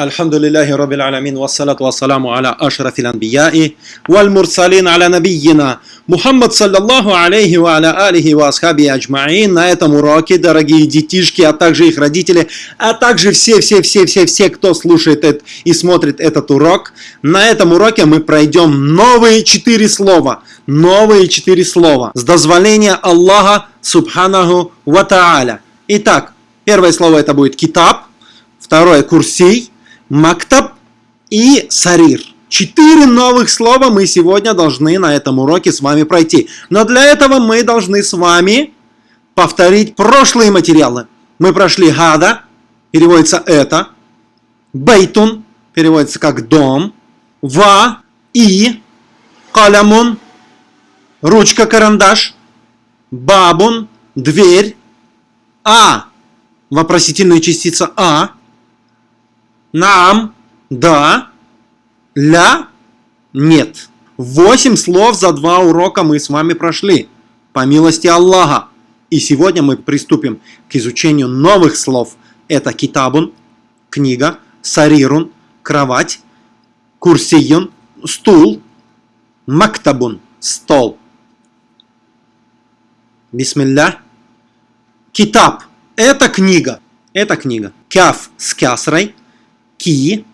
الحمد لله رب العالمين والصلاة والسلام على أشرف الأنبياء والمرسلين على نبينا Мухаммад, саллаллаху алейхи ва аля алихи ва асхаби аджмаин. На этом уроке, дорогие детишки, а также их родители, а также все-все-все-все-все, кто слушает это и смотрит этот урок. На этом уроке мы пройдем новые четыре слова. Новые четыре слова. С дозволения Аллаха, субханаху ва та'аля. Итак, первое слово это будет китаб, второе курсий, мактаб и сарир. Четыре новых слова мы сегодня должны на этом уроке с вами пройти. Но для этого мы должны с вами повторить прошлые материалы. Мы прошли гада, переводится это, бейтун, переводится как дом, ва, и, калямун, ручка, карандаш, бабун, дверь, а, вопросительная частица а, нам, да, ля, нет. Восемь слов за два урока мы с вами прошли, по милости Аллаха. И сегодня мы приступим к изучению новых слов. Это китабун, книга, сарирун, кровать, курсиюн, стул, мактабун, стол. Бисмилля. Китаб – это книга. Это книга. Кяф с кясрой, ки,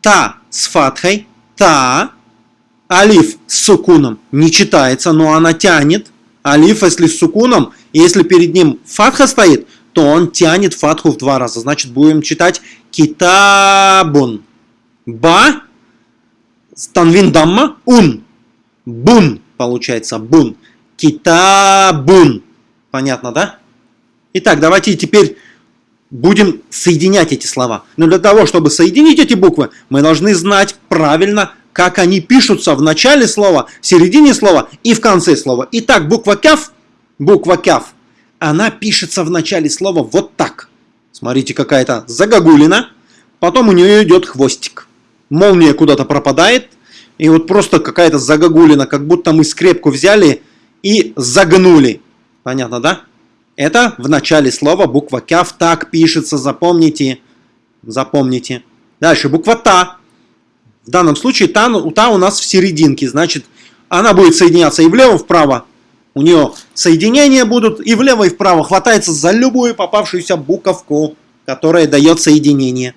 та с фатхой, та, алиф с сукуном не читается, но она тянет. Алиф, если с сукуном, если перед ним фатха стоит, то он тянет фатху в два раза. Значит, будем читать китабун. Ба, танвин дамма, ун. Бун, получается, бун. Китабун. Понятно, да? Итак, давайте теперь будем соединять эти слова. Но для того, чтобы соединить эти буквы, мы должны знать правильно, как они пишутся в начале слова, в середине слова и в конце слова. Итак, буква кяф, буква кяф, она пишется в начале слова вот так. Смотрите, какая-то загогулина, потом у нее идет хвостик. Молния куда-то пропадает, и вот просто какая-то загогулина, как будто мы скрепку взяли и загнули. Понятно, да? Это в начале слова буква кяв так пишется, запомните. Запомните. Дальше буква та. В данном случае та, та у нас в серединке, значит, она будет соединяться и влево, вправо. У нее соединения будут и влево, и вправо. Хватается за любую попавшуюся буковку, которая дает соединение.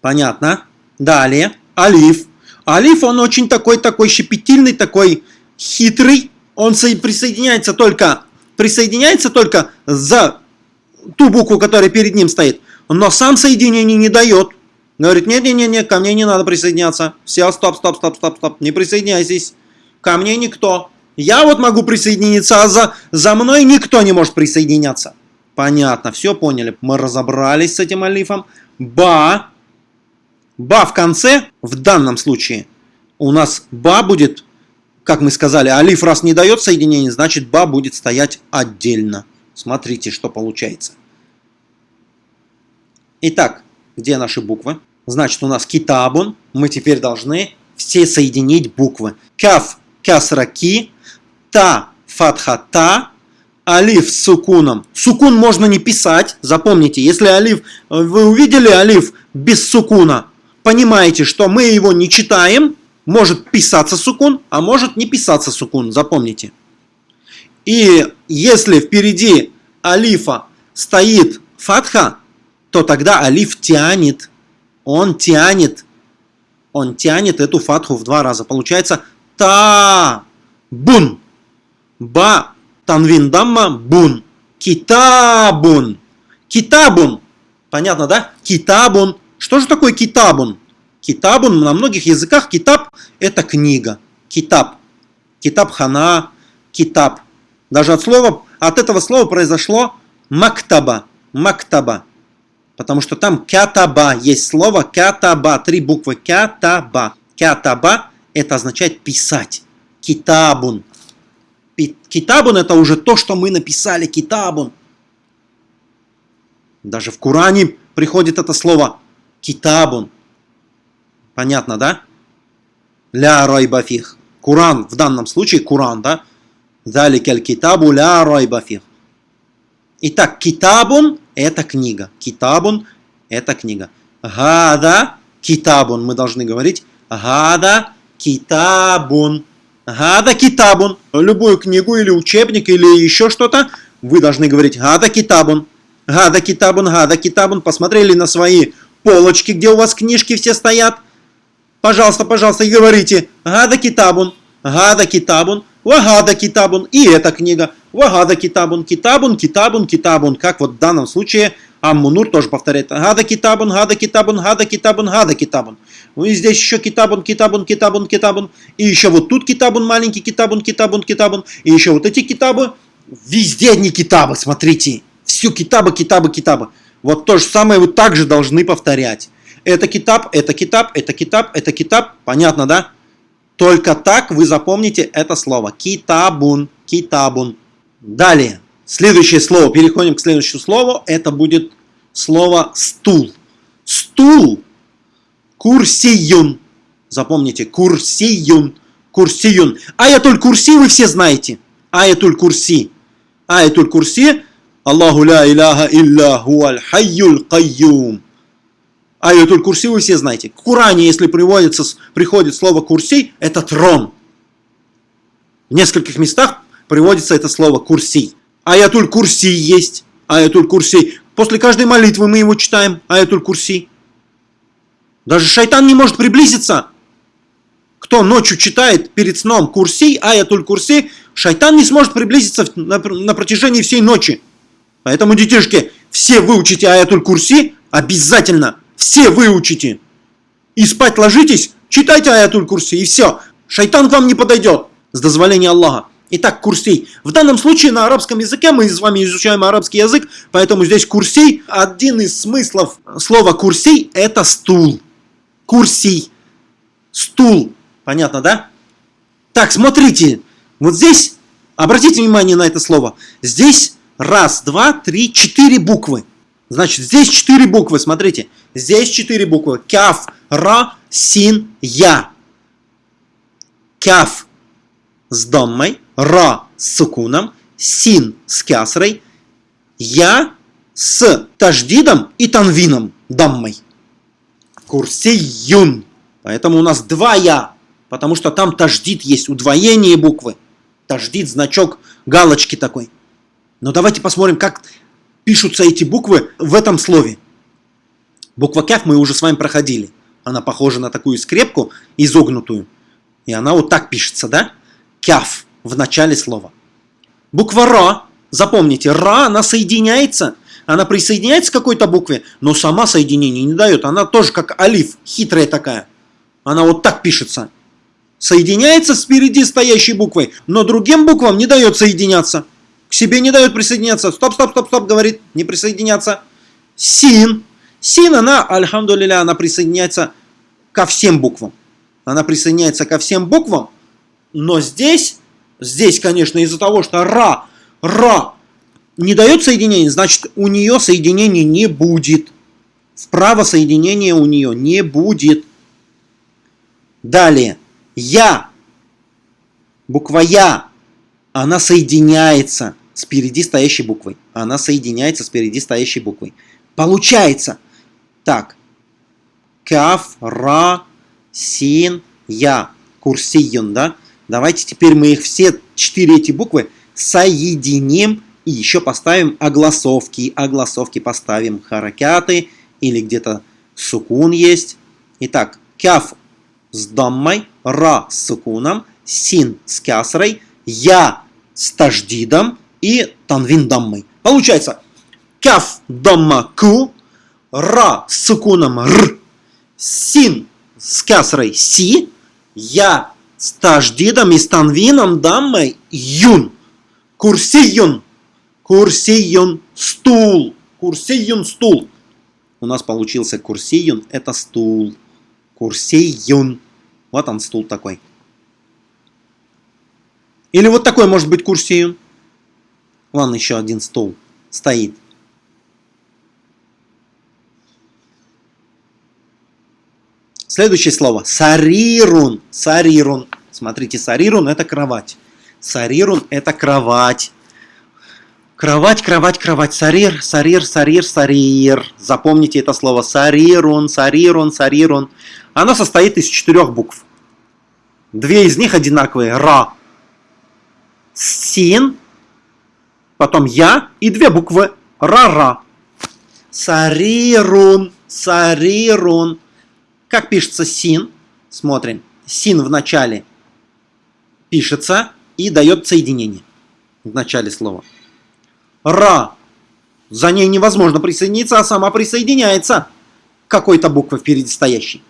Понятно? Далее. Алиф. Алиф, он очень такой, такой щепетильный, такой хитрый. Он присоединяется только присоединяется только за ту букву, которая перед ним стоит, но сам соединение не дает. Говорит, нет-нет-нет, ко мне не надо присоединяться. Все, стоп, стоп, стоп, стоп, стоп, не присоединяйтесь. Ко мне никто. Я вот могу присоединиться, а за, за мной никто не может присоединяться. Понятно, все поняли. Мы разобрались с этим алифом. Ба. Ба в конце, в данном случае, у нас ба будет как мы сказали, алиф раз не дает соединение, значит ба будет стоять отдельно. Смотрите, что получается. Итак, где наши буквы? Значит, у нас китабун. Мы теперь должны все соединить буквы. Каф, кясра, ки, та, фатха, та, алиф с сукуном. Сукун можно не писать, запомните, если алиф, вы увидели алиф без сукуна, понимаете, что мы его не читаем, может писаться сукун, а может не писаться сукун, запомните. И если впереди алифа стоит фатха, то тогда алиф тянет, он тянет, он тянет эту фатху в два раза. Получается та бун, ба танвин дамма бун, китабун, китабун. Понятно, да? Китабун. Что же такое китабун? Китабун на многих языках китаб это книга. Китаб. Китаб хана, китаб. Даже от слова, от этого слова произошло мактаба. Мактаба. Потому что там кятаба. Есть слово кятаба. Три буквы кятаба. Кятаба это означает писать. Китабун. Китабун это уже то, что мы написали. Китабун. Даже в Коране приходит это слово китабун. Понятно, да? Ля райбафих. Куран, в данном случае Куран, да? Заликаль китабу ля райбафих. Итак, китабун – это книга. Китабун Это книга. Гада китабун. Мы должны говорить гада китабун. Гада китабун. Любую книгу или учебник или еще что-то вы должны говорить гада китабун. Гада китабун, гада китабун. Посмотрели на свои полочки, где у вас книжки все стоят. Пожалуйста, пожалуйста, говорите гада китабун, гада китабун, вагада китабун. И эта книга. Вагада китабун, китабун, китабун, китабун. Как вот в данном случае Аммунур тоже повторяет. Гада китабун, гада китабун, гада китабун, гада китабун. Ну и здесь еще китабун, китабун, китабун, китабун. И еще вот тут китабун маленький, китабун, китабун, китабун. И еще вот эти китабы. Везде одни китабы, смотрите. Все китабы, китабы, китабы. Вот то же самое вы также должны повторять. Это китаб, это китаб, это китаб, это китаб. Понятно, да? Только так вы запомните это слово. Китабун, китабун. Далее. Следующее слово, переходим к следующему слову, это будет слово стул. Стул, курсиюн. Запомните, курсиюн, курсиюн. Аятуль курси вы все знаете. Аятуль курси. Аятуль курси. Аллаху ля иляха илля хуаль хайюль кайюм. Аятуль курси вы все знаете. В Коране, если приводится, приходит слово курси, это трон. В нескольких местах приводится это слово курси. Аятуль Курси есть. Аятуль Курси. После каждой молитвы мы его читаем. Аятуль Курси. Даже шайтан не может приблизиться. Кто ночью читает перед сном Курси, Аятуль Курси, шайтан не сможет приблизиться на, на протяжении всей ночи. Поэтому, детишки, все выучите Аятуль Курси обязательно. Все выучите. И спать ложитесь, читайте Аятуль Курси, и все. Шайтан к вам не подойдет. С дозволения Аллаха. Итак, курсей. В данном случае на арабском языке мы с вами изучаем арабский язык, поэтому здесь курсей. Один из смыслов слова курсей – это стул. Курсей. Стул. Понятно, да? Так, смотрите. Вот здесь, обратите внимание на это слово. Здесь раз, два, три, четыре буквы. Значит, здесь четыре буквы, смотрите. Здесь четыре буквы. Кяф, ра, син, я. Кяф с доммой, ра с сукуном, син с кясрой, я с таждидом и танвином, даммой. Курсиюн. Поэтому у нас два я, потому что там таждид есть, удвоение буквы. Таждид, значок, галочки такой. Но давайте посмотрим, как пишутся эти буквы в этом слове. Буква кяф мы уже с вами проходили. Она похожа на такую скрепку изогнутую. И она вот так пишется, да? кяф в начале слова. Буква Ра, запомните, Ра, она соединяется, она присоединяется к какой-то букве, но сама соединение не дает. Она тоже как алиф, хитрая такая. Она вот так пишется. Соединяется с впереди стоящей буквой, но другим буквам не дает соединяться. К себе не дает присоединяться. Стоп, стоп, стоп, стоп, говорит, не присоединяться. Син. Син, она, альхамдулиля, она присоединяется ко всем буквам. Она присоединяется ко всем буквам, но здесь, здесь, конечно, из-за того, что ра, ра не дает соединения, значит, у нее соединения не будет. Вправо соединения у нее не будет. Далее. Я. Буква Я. Она соединяется с впереди стоящей буквой. Она соединяется с впереди стоящей буквой. Получается. Так. Каф, ра, син, я. Курсиюн, да? Давайте теперь мы их все четыре эти буквы соединим и еще поставим огласовки. Огласовки поставим харакяты или где-то сукун есть. Итак, кяф с даммой, ра с сукуном, син с кясрой, я с таждидом и танвин даммой. Получается, кяф дамма ку, ра с сукуном р, син с кясрой си, я с таждидом и с танвином даммой юн. Курсиюн. Курсиюн стул. Курсиюн стул. У нас получился курсиюн, это стул. Курсиюн. Вот он стул такой. Или вот такой может быть курсиюн. Вон еще один стул стоит. Следующее слово. Сарирун. Сарирун. Смотрите, сарирун это кровать. Сарирун это кровать. Кровать, кровать, кровать. Сарир, сарир, сарир, сарир. Запомните это слово. Сарирун, сарирун, сарирун. Оно состоит из четырех букв. Две из них одинаковые. Ра. Син. Потом я. И две буквы. Ра-ра. Сарирун, сарирун. Как пишется син? Смотрим. Син в начале пишется и дает соединение в начале слова. Ра. За ней невозможно присоединиться, а сама присоединяется какой-то буквы впереди стоящей.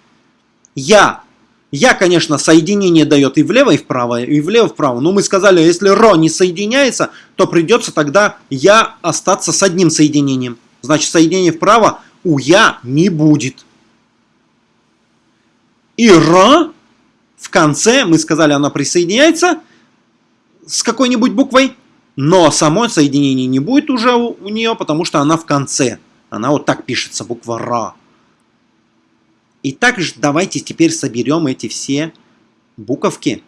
Я. Я, конечно, соединение дает и влево, и вправо, и влево, и вправо. Но мы сказали, если ро не соединяется, то придется тогда я остаться с одним соединением. Значит, соединение вправо у я не будет. И ра в конце, мы сказали, она присоединяется с какой-нибудь буквой, но само соединение не будет уже у, у нее, потому что она в конце. Она вот так пишется, буква Ра. И также давайте теперь соберем эти все буковки.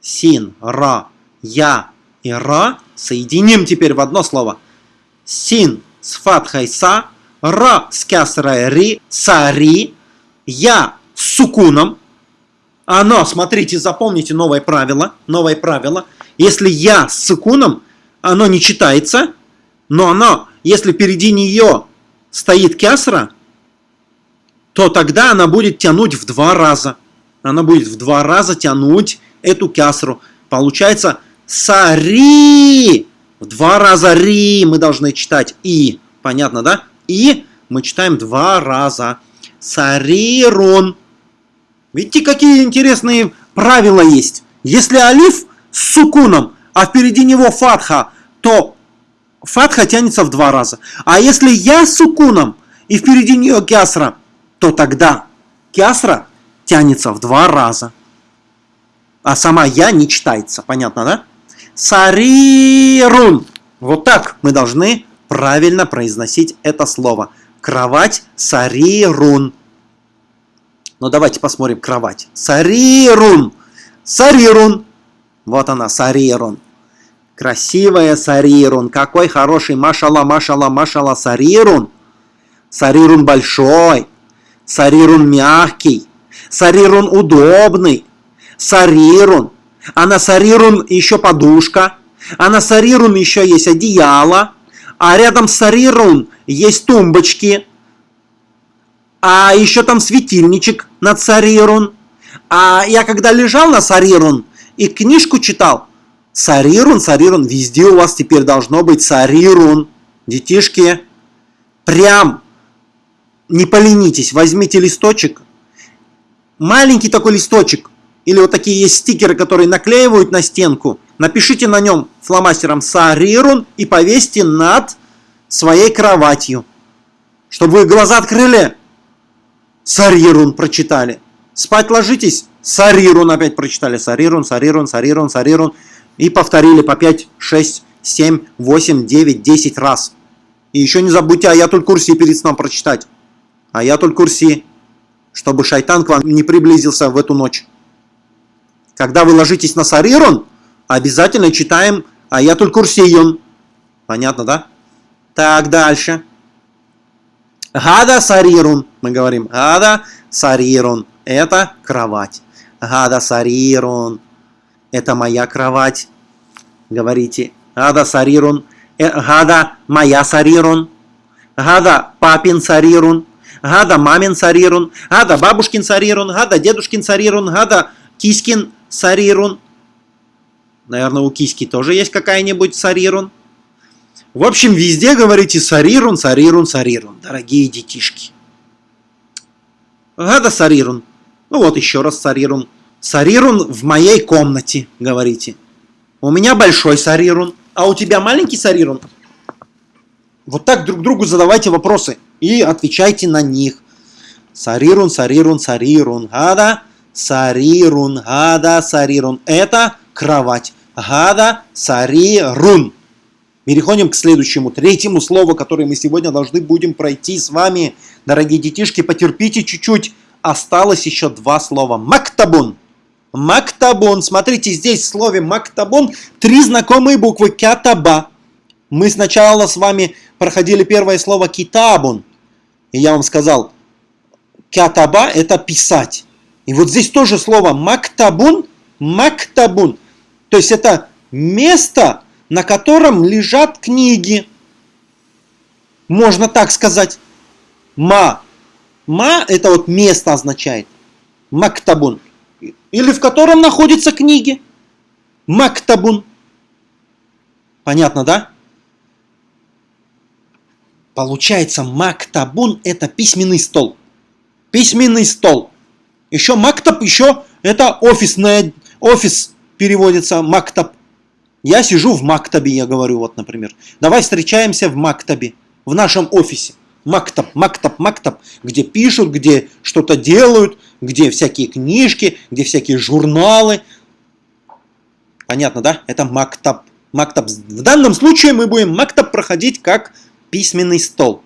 Син, Ра, Я и Ра соединим теперь в одно слово. Син с фатхой Са, Ра с кясрой Ри, Сари, Я с сукуном. Оно, смотрите, запомните новое правило. Новое правило. Если Я с сукуном, оно не читается, но оно, если впереди нее стоит кясра, то тогда она будет тянуть в два раза. Она будет в два раза тянуть эту кясру. Получается сари. В два раза ри мы должны читать и. Понятно, да? И мы читаем два раза. Сарирун. Видите, какие интересные правила есть. Если алиф с сукуном, а впереди него фатха, то фатха тянется в два раза. А если я с сукуном и впереди нее кясра, то тогда кясра тянется в два раза. А сама я не читается. Понятно, да? Сарирун. Вот так мы должны правильно произносить это слово. Кровать сарирун. Но давайте посмотрим кровать. Сарирун. Сарирун. Вот она, Сарирун. Красивая Сарирун. Какой хороший. Машала, машала, машала Сарирун. Сарирун большой. Сарирун мягкий. Сарирун удобный. Сарирун. А на Сарирун еще подушка. А на Сарирун еще есть одеяло. А рядом с Сарирун есть тумбочки. А еще там светильничек над Сарирун. А я когда лежал на Сарирун, и книжку читал. Сарирун, сарирун, везде у вас теперь должно быть сарирун. Детишки, прям не поленитесь, возьмите листочек, маленький такой листочек, или вот такие есть стикеры, которые наклеивают на стенку, напишите на нем фломастером сарирун и повесьте над своей кроватью. Чтобы вы глаза открыли, сарирун прочитали. Спать ложитесь, Сарирун опять прочитали. Сарирун, Сарирун, Сарирун, Сарирун. И повторили по 5, 6, 7, 8, 9, 10 раз. И еще не забудьте аятуль курси перед сном прочитать. Аятуль курси, чтобы шайтан к вам не приблизился в эту ночь. Когда вы ложитесь на Сарирун, обязательно читаем аятуль курсиюн. Понятно, да? Так, дальше. Гада сарирун. Мы говорим гада сарирун. Это кровать. Гада сарирун. Это моя кровать. Говорите. Гада сарирун. Э, гада моя сарирун. Гада папин сарирун. Гада мамин сарирун. Гада бабушкин сарирун. Гада дедушкин сарирун. Гада кискин сарирун. Наверное, у киски тоже есть какая-нибудь сарирун. В общем, везде говорите сарирун, сарирун, сарирун, дорогие детишки. Гада сарирун. Ну вот еще раз сарирун. Сарирун в моей комнате, говорите. У меня большой сарирун, а у тебя маленький сарирун. Вот так друг другу задавайте вопросы и отвечайте на них. Сарирун, сарирун, сарирун, гада, сарирун, гада, сарирун. Это кровать. Гада, сарирун. Переходим к следующему, третьему слову, которое мы сегодня должны будем пройти с вами. Дорогие детишки, потерпите чуть-чуть осталось еще два слова. Мактабун. Мактабун. Смотрите, здесь в слове мактабун три знакомые буквы. Кятаба. Мы сначала с вами проходили первое слово китабун. И я вам сказал, кятаба это писать. И вот здесь тоже слово мактабун, мактабун. То есть это место, на котором лежат книги. Можно так сказать. Ма. Ма это вот место означает. Мактабун. Или в котором находятся книги. Мактабун. Понятно, да? Получается, мактабун это письменный стол. Письменный стол. Еще мактаб, еще это офисная, офис переводится мактаб. Я сижу в мактабе, я говорю, вот, например. Давай встречаемся в мактабе, в нашем офисе. Мактаб, мактаб, мактаб, где пишут, где что-то делают, где всякие книжки, где всякие журналы. Понятно, да? Это мактаб. Мактаб. В данном случае мы будем мактаб проходить как письменный стол.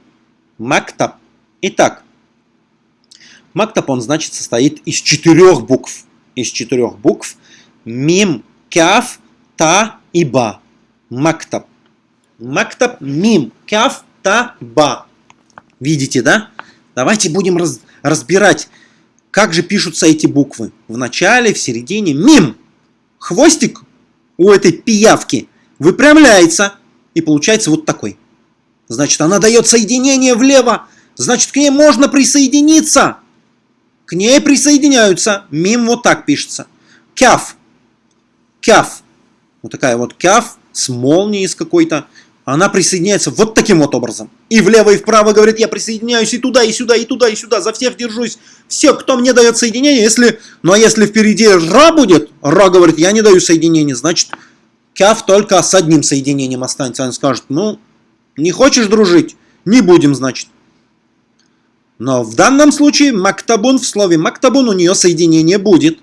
Мактаб. Итак, мактаб, он, значит, состоит из четырех букв. Из четырех букв. Мим, кяф, та и ба. Мактаб. Мактаб, мим, кяф, та, ба. Видите, да? Давайте будем раз, разбирать, как же пишутся эти буквы. В начале, в середине. Мим. Хвостик у этой пиявки выпрямляется. И получается вот такой. Значит, она дает соединение влево. Значит, к ней можно присоединиться. К ней присоединяются. Мим вот так пишется. Кяф. Кяф. Вот такая вот кяф с молнией с какой-то. Она присоединяется вот таким вот образом. И влево, и вправо говорит, я присоединяюсь и туда, и сюда, и туда, и сюда. За всех держусь. Все, кто мне дает соединение, если... Ну а если впереди ра будет, ра говорит, я не даю соединение, значит, кяф только с одним соединением останется. Он скажет, ну, не хочешь дружить? Не будем, значит. Но в данном случае мактабун в слове мактабун у нее соединение будет.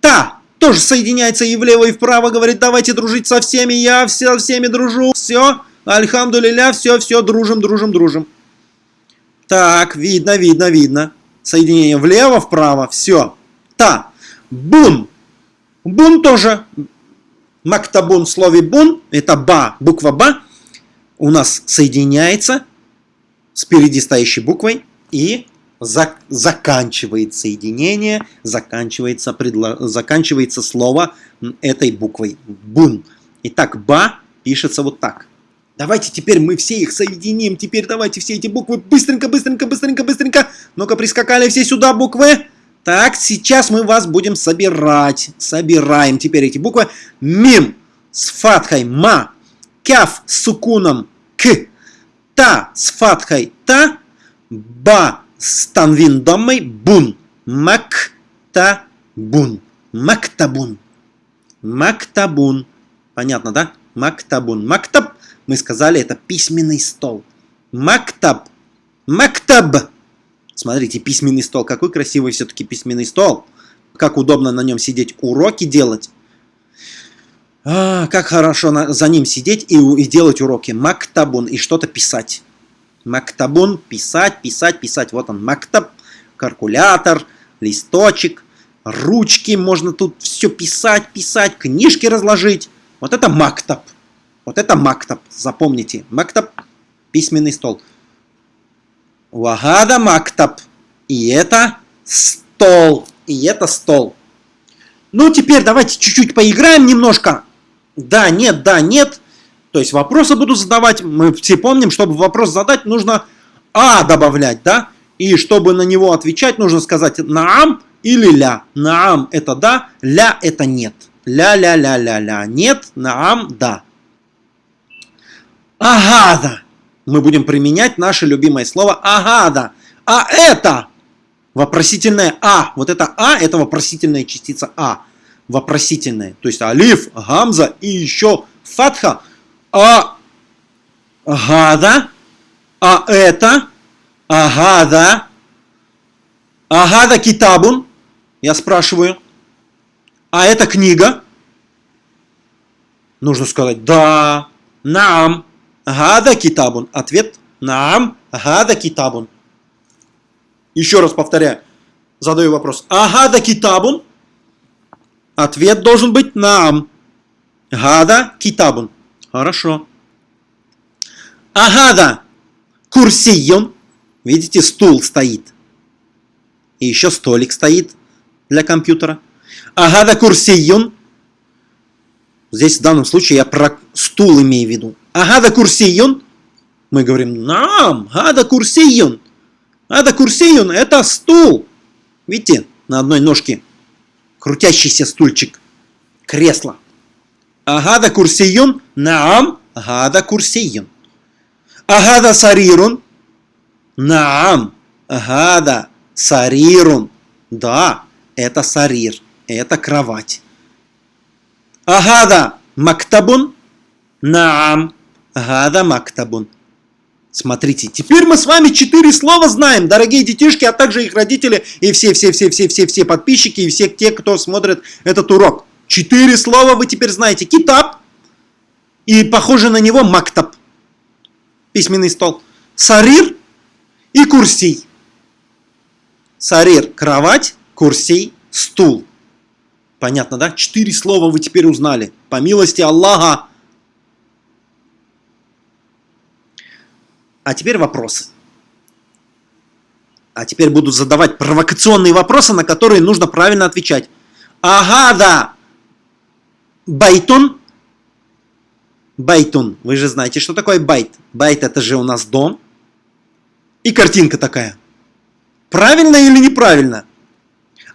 Та тоже соединяется и влево, и вправо, говорит, давайте дружить со всеми, я со всеми дружу, все, альхамдулиля, все, все, дружим, дружим, дружим. Так, видно, видно, видно. Соединение влево, вправо, все. Та, бун. Бун тоже, мактабун в слове бун, это ба, буква ба, у нас соединяется с впереди стоящей буквой и зак заканчивает соединение, заканчивается, предло заканчивается слово этой буквой бун. Итак, ба пишется вот так. Давайте теперь мы все их соединим. Теперь давайте все эти буквы быстренько, быстренько, быстренько, быстренько. Ну-ка, прискакали все сюда буквы. Так, сейчас мы вас будем собирать. Собираем теперь эти буквы. Мим с фатхой ма кяф с сукуном к, та с фатхой та, ба с танвин домой бун, мак та бун, мактабун, мактабун. Понятно, да? Мактабун. Мактаб, мы сказали, это письменный стол. Мактаб. Мактаб. Смотрите, письменный стол. Какой красивый все-таки письменный стол. Как удобно на нем сидеть, уроки делать. А, как хорошо на, за ним сидеть и, и делать уроки. Мактабун и что-то писать. Мактабун, писать, писать, писать. Вот он, мактаб, калькулятор, листочек, ручки. Можно тут все писать, писать, книжки разложить. Вот это мактаб. Вот это мактаб. Запомните. Мактаб, письменный стол. Вагада мактаб. И это стол. И это стол. Ну, теперь давайте чуть-чуть поиграем немножко да, нет, да, нет. То есть вопросы буду задавать. Мы все помним, чтобы вопрос задать, нужно «а» добавлять, да? И чтобы на него отвечать, нужно сказать «наам» или «ля». «Наам» – это «да», «ля» – это «нет». «Ля-ля-ля-ля-ля» – «нет», «наам» – «да». «Агада» мы будем применять наше любимое слово «агада». А это вопросительное «а». Вот это «а» – это вопросительная частица «а» вопросительное. То есть алиф, гамза и еще фатха. А гада, а это, агада, агада китабун, я спрашиваю, а это книга? Нужно сказать да, наам, гада китабун. Ответ наам, гада китабун. Еще раз повторяю, задаю вопрос. Агада китабун? Ответ должен быть нам. Гада китабун. Хорошо. Агада курсион. Видите, стул стоит. И еще столик стоит для компьютера. Агада курсион. Здесь в данном случае я про стул имею в виду. Агада курсион. Мы говорим, нам, гада курсион. Ада курсион – это стул. Видите, на одной ножке крутящийся стульчик. Кресло. Агада курсион, наам, гада курсион. Агада сарирун, наам, гада сарирун. Да, это сарир, это кровать. Агада мактабун, наам, гада мактабун. Смотрите, теперь мы с вами четыре слова знаем, дорогие детишки, а также их родители и все-все-все-все-все-все подписчики и все те, кто смотрит этот урок. Четыре слова вы теперь знаете. Китаб и похоже на него мактаб, письменный стол. Сарир и курсий. Сарир – кровать, курсий – стул. Понятно, да? Четыре слова вы теперь узнали. По милости Аллаха, А теперь вопросы. А теперь буду задавать провокационные вопросы, на которые нужно правильно отвечать. Ага, да. بيتٌ. بيتٌ. Вы же знаете, что такое بيت. بيت это же у нас дом. И картинка такая. Правильно или неправильно?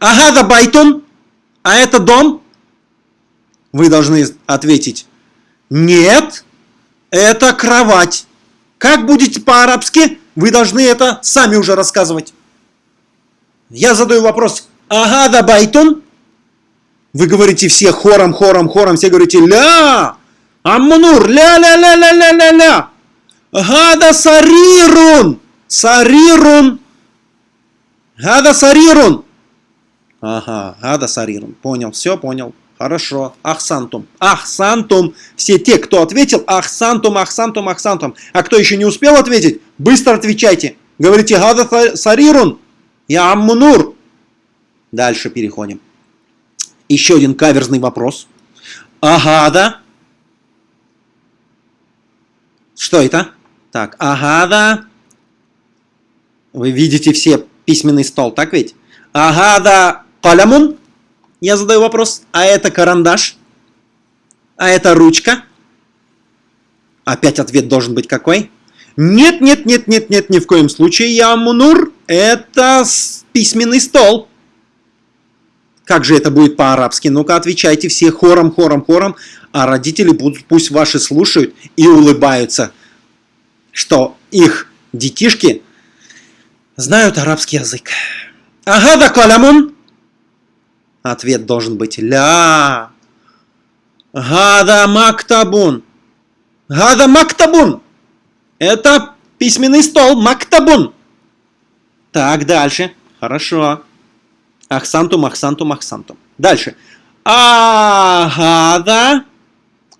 Ага, да بيتٌ. А это дом? Вы должны ответить. Нет, это кровать. Как будете по-арабски, вы должны это сами уже рассказывать. Я задаю вопрос. Ага, да байтун? Вы говорите все хором, хором, хором, все говорите ля, аммунур, ля-ля-ля-ля-ля-ля-ля. Гада сарирун, сарирун, гада сарирун. Ага, гада сарирун, понял, все понял. Хорошо. Ахсантум. Ахсантум. Все те, кто ответил, ахсантум, ахсантум, ахсантум. А кто еще не успел ответить, быстро отвечайте. Говорите, гада сарирун. Я аммунур. Дальше переходим. Еще один каверзный вопрос. Агада. Что это? Так, агада. Вы видите все письменный стол, так ведь? Агада калямун. Я задаю вопрос, а это карандаш? А это ручка? Опять ответ должен быть какой? Нет, нет, нет, нет, нет, ни в коем случае, я Мунур. Это письменный стол. Как же это будет по-арабски? Ну-ка, отвечайте все хором, хором, хором, а родители будут, пусть ваши слушают и улыбаются, что их детишки знают арабский язык. Ага, да калямун. Ответ должен быть ля. Гада мактабун. Гада мактабун. Это письменный стол. Мактабун. Так, дальше. Хорошо. Ахсантум, ахсантум, ахсантум. Дальше. Агада.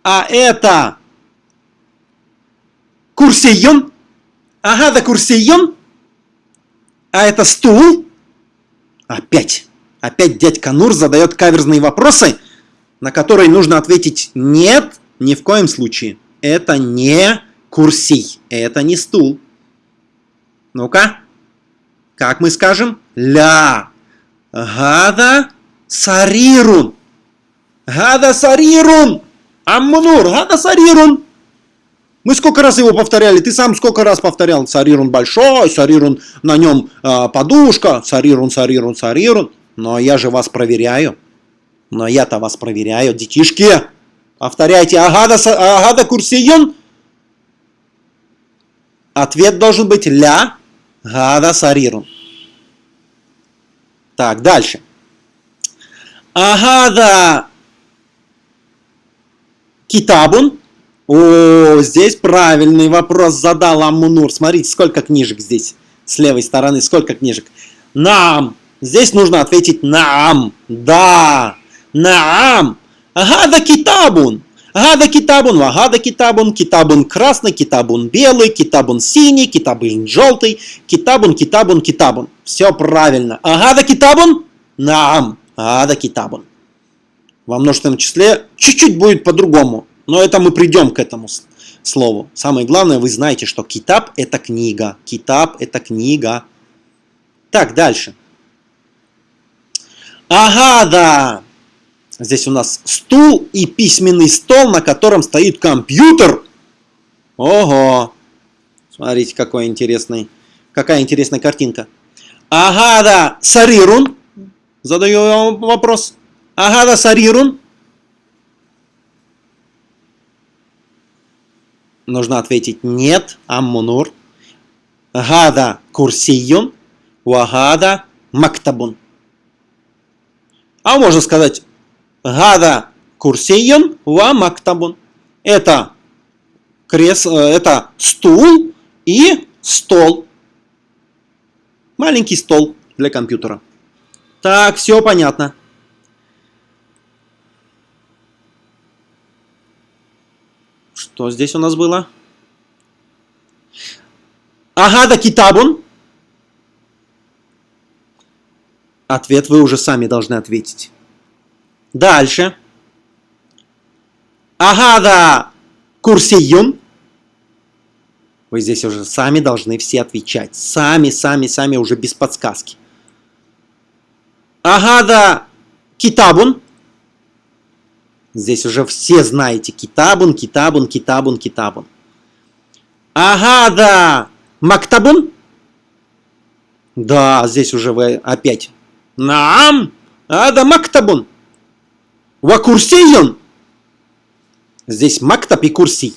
А это курсион. Агада курсион. А это стул. Опять. Опять дядька Нур задает каверзные вопросы, на которые нужно ответить «нет, ни в коем случае». Это не курсий, это не стул. Ну-ка, как мы скажем? Ля. Гада сарирун. Гада сарирун. Аммунур, гада сарирун. Мы сколько раз его повторяли? Ты сам сколько раз повторял? Сарирун большой, сарирун на нем э, подушка, сарирун, сарирун, сарирун. Но я же вас проверяю. Но я-то вас проверяю. Детишки, повторяйте. Агада, агада курсиюн. Ответ должен быть ля гада сарирун. Так, дальше. Агада китабун. О, здесь правильный вопрос задал Аммунур. Смотрите, сколько книжек здесь с левой стороны, сколько книжек. Нам Здесь нужно ответить наам. Да. Наам. Гада китабун. Гада китабун, вагада китабун, китабун красный, китабун белый, китабун синий, китабун желтый, китабун, китабун, китабун. Все правильно. Агада китабун? Наам. Агада китабун. Во множественном числе чуть-чуть будет по-другому. Но это мы придем к этому слову. Самое главное, вы знаете, что китаб это книга. Китаб это книга. Так, дальше. Ага, да. Здесь у нас стул и письменный стол, на котором стоит компьютер. Ого! Смотрите, какой интересный, какая интересная картинка. Ага, да, сарирун. Задаю вам вопрос. Ага, да, сарирун. Нужно ответить нет, аммунур. Гада курсиюн, вагада мактабун. А можно сказать Гада курсиюн ва мактабун. Это, крес, э, это стул и стол. Маленький стол для компьютера. Так, все понятно. Что здесь у нас было? Агада китабун. Ответ вы уже сами должны ответить. Дальше. Агада курсиюн. Вы здесь уже сами должны все отвечать. Сами, сами, сами, уже без подсказки. Агада китабун. Здесь уже все знаете. Китабун, китабун, китабун, китабун. Агада мактабун. Да, здесь уже вы опять. Наам. Ада мактабун. Ва курсиюн. Здесь мактаб и курси.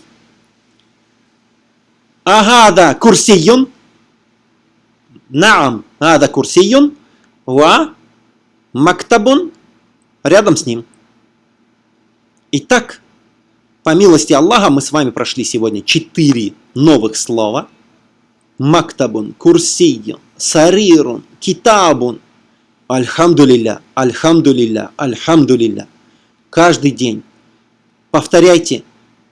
Ага, да, курсиюн. Наам, ада курсиюн. Ва мактабун. Рядом с ним. Итак, по милости Аллаха мы с вами прошли сегодня четыре новых слова. Мактабун, курсиюн, сарирун, китабун. Альхамдулилля, альхамдулилля, альхамдулилля каждый день. Повторяйте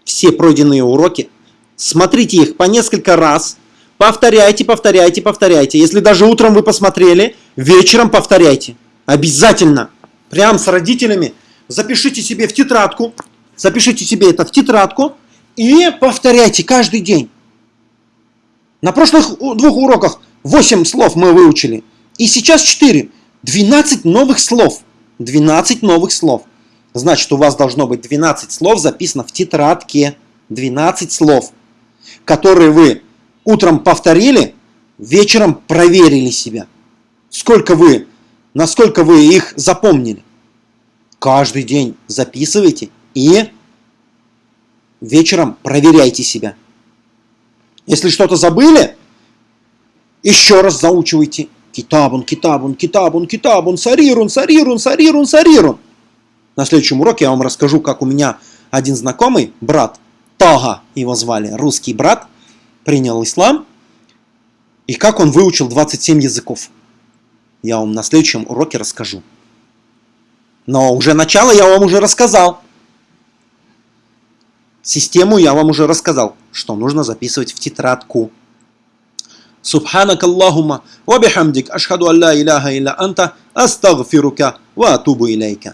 все пройденные уроки, смотрите их по несколько раз, повторяйте, повторяйте, повторяйте. Если даже утром вы посмотрели, вечером повторяйте. Обязательно. Прям с родителями запишите себе в тетрадку, запишите себе это в тетрадку и повторяйте каждый день. На прошлых двух уроках 8 слов мы выучили. И сейчас 4. 12 новых слов. 12 новых слов. Значит, у вас должно быть 12 слов записано в тетрадке. 12 слов, которые вы утром повторили, вечером проверили себя. Сколько вы, насколько вы их запомнили. Каждый день записывайте и вечером проверяйте себя. Если что-то забыли, еще раз заучивайте. Китабун, китабун, китабун, китабун, сарирун, сарирун, сарирун, сарирун. На следующем уроке я вам расскажу, как у меня один знакомый, брат, Тага его звали, русский брат, принял ислам, и как он выучил 27 языков. Я вам на следующем уроке расскажу. Но уже начало я вам уже рассказал. Систему я вам уже рассказал, что нужно записывать в тетрадку. سبحانك اللهم وبحمدك أشهد أن لا إله إلا أنت أستغفرك وأتوب إليك.